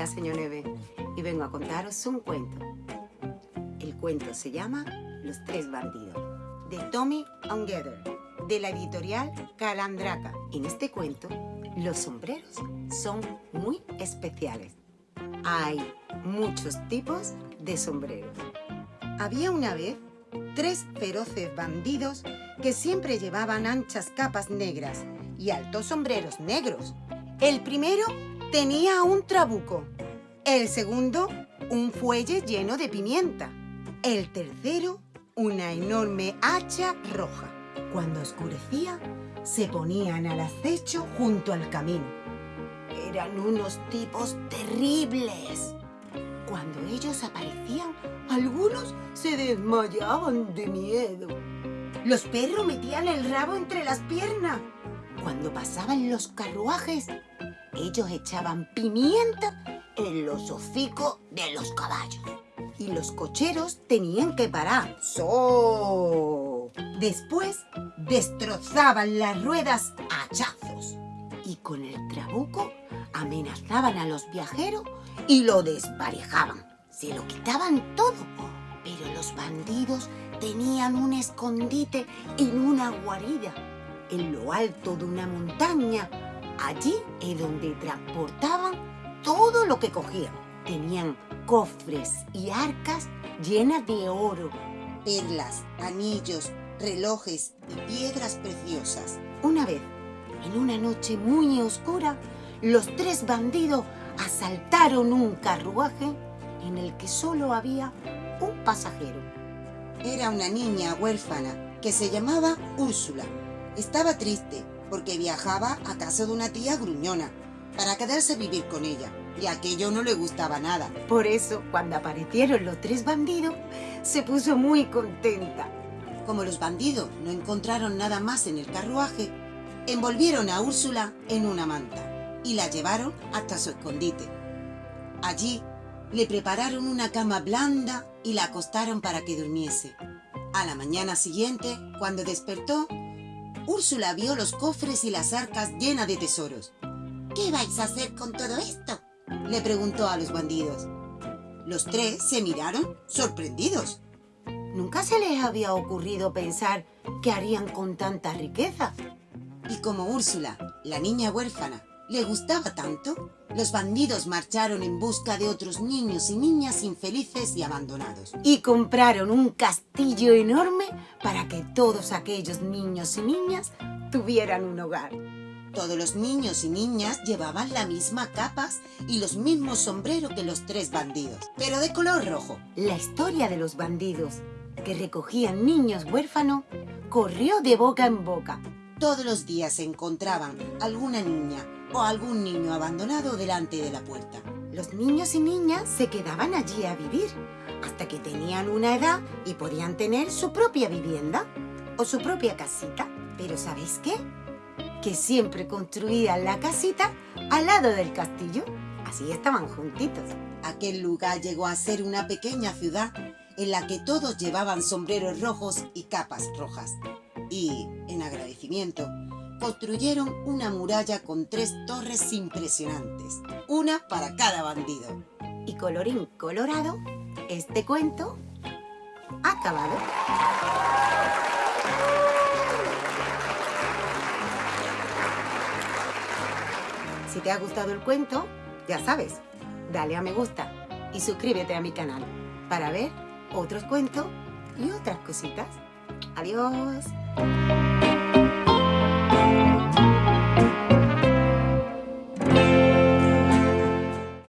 la señora y vengo a contaros un cuento. El cuento se llama Los Tres Bandidos, de Tommy Ungether, de la editorial Calandraca. En este cuento, los sombreros son muy especiales. Hay muchos tipos de sombreros. Había una vez tres feroces bandidos que siempre llevaban anchas capas negras y altos sombreros negros. El primero tenía un trabuco, el segundo un fuelle lleno de pimienta, el tercero una enorme hacha roja. Cuando oscurecía, se ponían al acecho junto al camino. Eran unos tipos terribles. Cuando ellos aparecían, algunos se desmayaban de miedo. Los perros metían el rabo entre las piernas. Cuando pasaban los carruajes, ellos echaban pimienta en los hocicos de los caballos. Y los cocheros tenían que parar. ¡So! Después destrozaban las ruedas a hachazos. Y con el trabuco amenazaban a los viajeros y lo desvarejaban. Se lo quitaban todo. Pero los bandidos tenían un escondite en una guarida, en lo alto de una montaña. Allí es donde transportaban todo lo que cogían. Tenían cofres y arcas llenas de oro, perlas, anillos, relojes y piedras preciosas. Una vez, en una noche muy oscura, los tres bandidos asaltaron un carruaje en el que solo había un pasajero. Era una niña huérfana que se llamaba Úrsula. Estaba triste porque viajaba a casa de una tía gruñona para quedarse a vivir con ella y aquello no le gustaba nada. Por eso, cuando aparecieron los tres bandidos, se puso muy contenta. Como los bandidos no encontraron nada más en el carruaje, envolvieron a Úrsula en una manta y la llevaron hasta su escondite. Allí le prepararon una cama blanda y la acostaron para que durmiese. A la mañana siguiente, cuando despertó, Úrsula vio los cofres y las arcas llenas de tesoros. ¿Qué vais a hacer con todo esto? Le preguntó a los bandidos. Los tres se miraron sorprendidos. Nunca se les había ocurrido pensar qué harían con tanta riqueza. Y como Úrsula, la niña huérfana, le gustaba tanto, los bandidos marcharon en busca de otros niños y niñas infelices y abandonados. Y compraron un castillo enorme para que todos aquellos niños y niñas tuvieran un hogar. Todos los niños y niñas llevaban la misma capas y los mismos sombreros que los tres bandidos, pero de color rojo. La historia de los bandidos que recogían niños huérfanos corrió de boca en boca. Todos los días se encontraban alguna niña o algún niño abandonado delante de la puerta. Los niños y niñas se quedaban allí a vivir hasta que tenían una edad y podían tener su propia vivienda o su propia casita. Pero ¿sabéis qué? Que siempre construían la casita al lado del castillo. Así estaban juntitos. Aquel lugar llegó a ser una pequeña ciudad en la que todos llevaban sombreros rojos y capas rojas. Y, en agradecimiento, construyeron una muralla con tres torres impresionantes, una para cada bandido. Y colorín colorado, este cuento ha acabado. Si te ha gustado el cuento, ya sabes, dale a me gusta y suscríbete a mi canal para ver otros cuentos y otras cositas. Adiós.